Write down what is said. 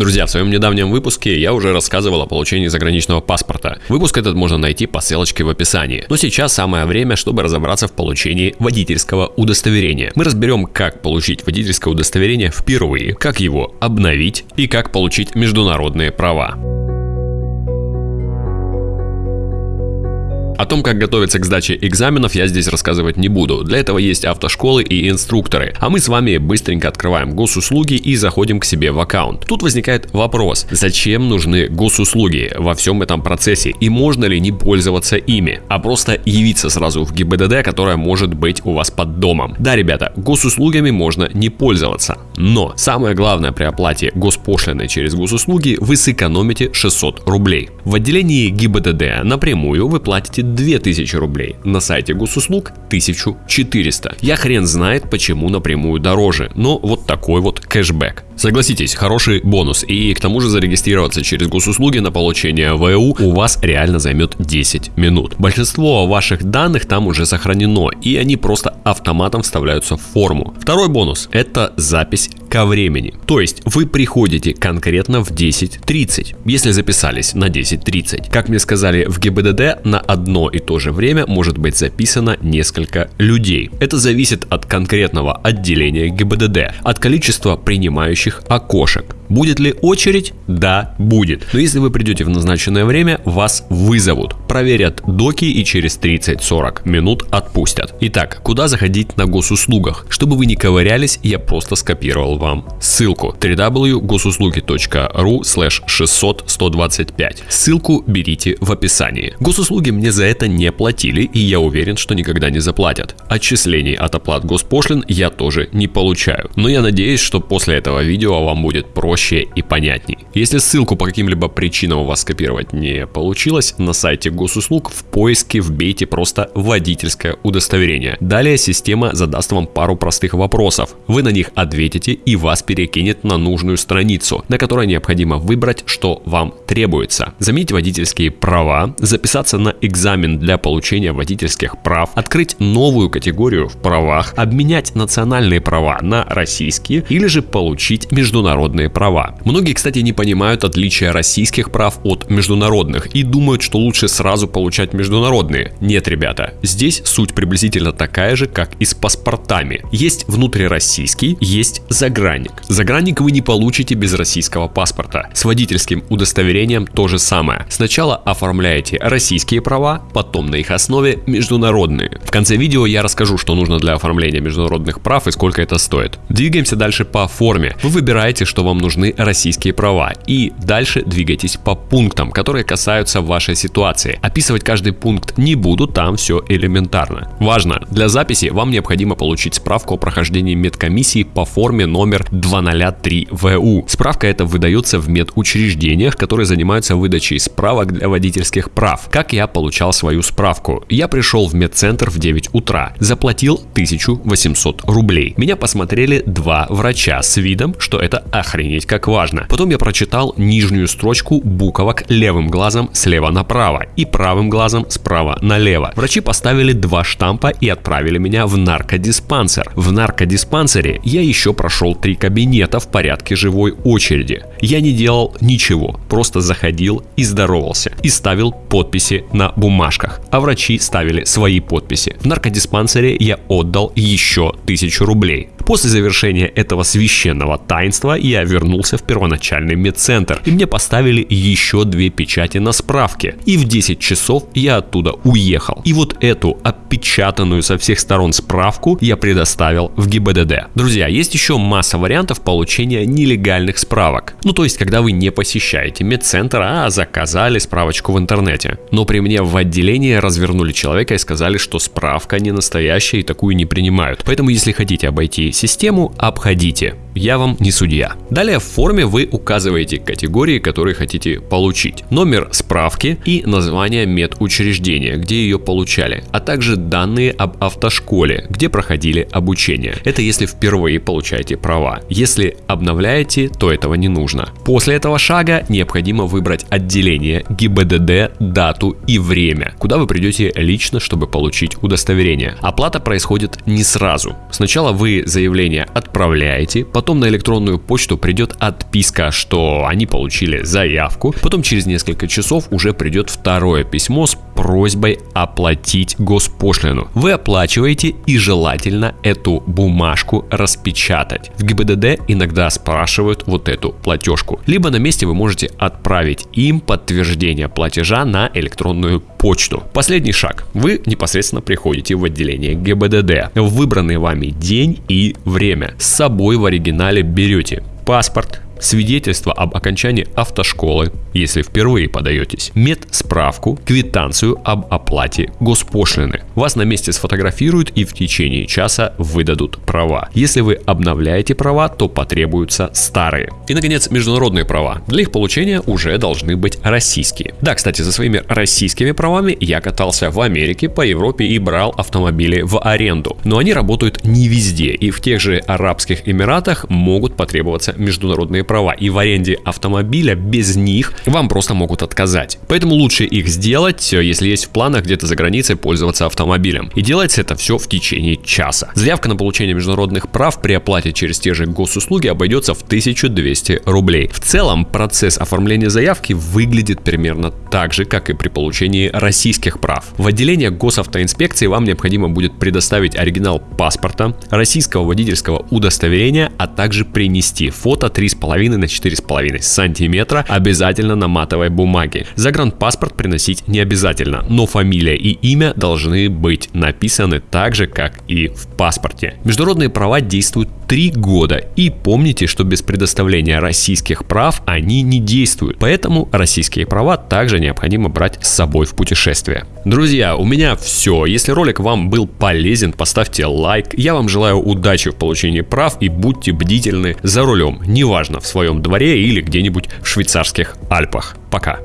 Друзья, в своем недавнем выпуске я уже рассказывал о получении заграничного паспорта. Выпуск этот можно найти по ссылочке в описании. Но сейчас самое время, чтобы разобраться в получении водительского удостоверения. Мы разберем, как получить водительское удостоверение впервые, как его обновить и как получить международные права. О том, как готовиться к сдаче экзаменов, я здесь рассказывать не буду. Для этого есть автошколы и инструкторы. А мы с вами быстренько открываем госуслуги и заходим к себе в аккаунт. Тут возникает вопрос, зачем нужны госуслуги во всем этом процессе и можно ли не пользоваться ими, а просто явиться сразу в ГИБДД, которая может быть у вас под домом. Да, ребята, госуслугами можно не пользоваться, но самое главное при оплате госпошлины через госуслуги вы сэкономите 600 рублей. В отделении ГИБДД напрямую вы платите 2000 рублей, на сайте госуслуг 1400. Я хрен знает почему напрямую дороже, но вот такой вот кэшбэк. Согласитесь, хороший бонус. И к тому же зарегистрироваться через госуслуги на получение ВУ у вас реально займет 10 минут. Большинство ваших данных там уже сохранено, и они просто автоматом вставляются в форму. Второй бонус – это запись ко времени. То есть вы приходите конкретно в 10.30, если записались на 10.30. Как мне сказали в ГИБДД, на одно и то же время может быть записано несколько людей. Это зависит от конкретного отделения ГИБДД, от количества принимающих окошек. Будет ли очередь? Да, будет. Но если вы придете в назначенное время, вас вызовут, проверят доки и через 30-40 минут отпустят. Итак, куда заходить на госуслугах? Чтобы вы не ковырялись, я просто скопировал вам ссылку www.госуслуги.ру 600 125. Ссылку берите в описании. Госуслуги мне за это не платили и я уверен, что никогда не заплатят. Отчислений от оплат госпошлин я тоже не получаю. Но я надеюсь, что после этого видео вам будет проще проще и понятней. Если ссылку по каким-либо причинам у вас скопировать не получилось, на сайте госуслуг в поиске вбейте просто водительское удостоверение. Далее система задаст вам пару простых вопросов. Вы на них ответите и вас перекинет на нужную страницу, на которой необходимо выбрать, что вам требуется. Заменить водительские права, записаться на экзамен для получения водительских прав, открыть новую категорию в правах, обменять национальные права на российские или же получить международные права права. Многие, кстати, не понимают отличия российских прав от международных и думают, что лучше сразу получать международные. Нет, ребята, здесь суть приблизительно такая же, как и с паспортами. Есть внутрироссийский, есть загранник. Загранник вы не получите без российского паспорта. С водительским удостоверением то же самое. Сначала оформляете российские права, потом на их основе международные. В конце видео я расскажу, что нужно для оформления международных прав и сколько это стоит. Двигаемся дальше по форме. Вы выбираете, что вам нужно нужны российские права. И дальше двигайтесь по пунктам, которые касаются вашей ситуации. Описывать каждый пункт не буду, там все элементарно. Важно, для записи вам необходимо получить справку о прохождении медкомиссии по форме номер 203ВУ. Справка эта выдается в медучреждениях, которые занимаются выдачей справок для водительских прав. Как я получал свою справку? Я пришел в медцентр в 9 утра, заплатил 1800 рублей. Меня посмотрели два врача с видом, что это охренеть как важно. Потом я прочитал нижнюю строчку буквок левым глазом слева направо и правым глазом справа налево. Врачи поставили два штампа и отправили меня в наркодиспансер. В наркодиспансере я еще прошел три кабинета в порядке живой очереди. Я не делал ничего, просто заходил и здоровался и ставил подписи на бумажках, а врачи ставили свои подписи. В наркодиспансере я отдал еще тысячу рублей. После завершения этого священного таинства я вернулся в первоначальный медцентр, и мне поставили еще две печати на справке. И в 10 часов я оттуда уехал. И вот эту опечатанную со всех сторон справку я предоставил в ГИБДД. Друзья, есть еще масса вариантов получения нелегальных справок. Ну то есть, когда вы не посещаете медцентр, а заказали справочку в интернете. Но при мне в отделении развернули человека и сказали, что справка не настоящая и такую не принимают. Поэтому если хотите обойти систему обходите. Я вам не судья. Далее в форме вы указываете категории, которые хотите получить, номер справки и название медучреждения, где ее получали, а также данные об автошколе, где проходили обучение. Это если впервые получаете права. Если обновляете, то этого не нужно. После этого шага необходимо выбрать отделение ГИБДД, дату и время, куда вы придете лично, чтобы получить удостоверение. Оплата происходит не сразу. Сначала вы заявление отправляете, потом на электронную почту придет отписка, что они получили заявку. Потом через несколько часов уже придет второе письмо с просьбой оплатить госпошлину. Вы оплачиваете и желательно эту бумажку распечатать. В ГИБДД иногда спрашивают вот эту платежку. Либо на месте вы можете отправить им подтверждение платежа на электронную почту. Последний шаг. Вы непосредственно приходите в отделение ГИБДД в выбранный вами день и время. С собой в оригинале берете паспорт, свидетельство об окончании автошколы, если впервые подаетесь, медсправку, квитанцию об оплате госпошлины. Вас на месте сфотографируют и в течение часа выдадут права. Если вы обновляете права, то потребуются старые. И, наконец, международные права. Для их получения уже должны быть российские. Да, кстати, за своими российскими правами я катался в Америке, по Европе и брал автомобили в аренду. Но они работают не везде, и в тех же Арабских Эмиратах могут потребоваться международные права, и в аренде автомобиля без них вам просто могут отказать. Поэтому лучше их сделать, э, если есть в планах где-то за границей пользоваться автомобилем. И делается это все в течение часа. Заявка на получение международных прав при оплате через те же госуслуги обойдется в 1200 рублей. В целом процесс оформления заявки выглядит примерно так же, как и при получении российских прав. В отделение госавтоинспекции вам необходимо будет предоставить оригинал паспорта, российского водительского удостоверения, а также принести фото 3,5 3,5 на 4,5 сантиметра обязательно на матовой бумаге. Загранпаспорт приносить не обязательно, но фамилия и имя должны быть написаны так же, как и в паспорте. Международные права действуют 3 года и помните, что без предоставления российских прав они не действуют, поэтому российские права также необходимо брать с собой в путешествие. Друзья, у меня все. Если ролик вам был полезен, поставьте лайк. Я вам желаю удачи в получении прав и будьте бдительны за рулем, неважно в своем дворе или где-нибудь в швейцарских Альпах. Пока.